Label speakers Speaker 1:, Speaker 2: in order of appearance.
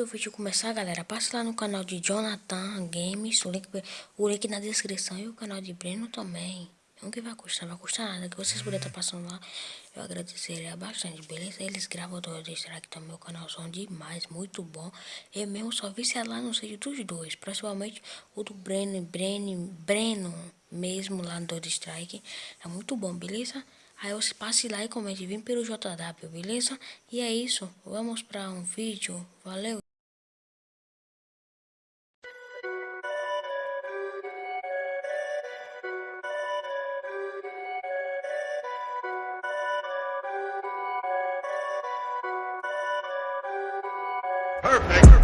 Speaker 1: do vídeo começar, galera, passe lá no canal de Jonathan Games, o link, o link na descrição e o canal de Breno também. Não que vai custar, vai custar nada, que vocês puderem estar passando lá, eu agradeceria bastante, beleza? Eles gravam o strike também, meu canal são demais, muito bom. Eu mesmo só vi se lá no vídeo dos dois, principalmente o do Breno, Breno, Breno mesmo lá no Dog Strike, é muito bom, beleza? Aí você passe lá e comente, vem pelo JW, beleza? E é isso, vamos para um vídeo, valeu!
Speaker 2: Perfect!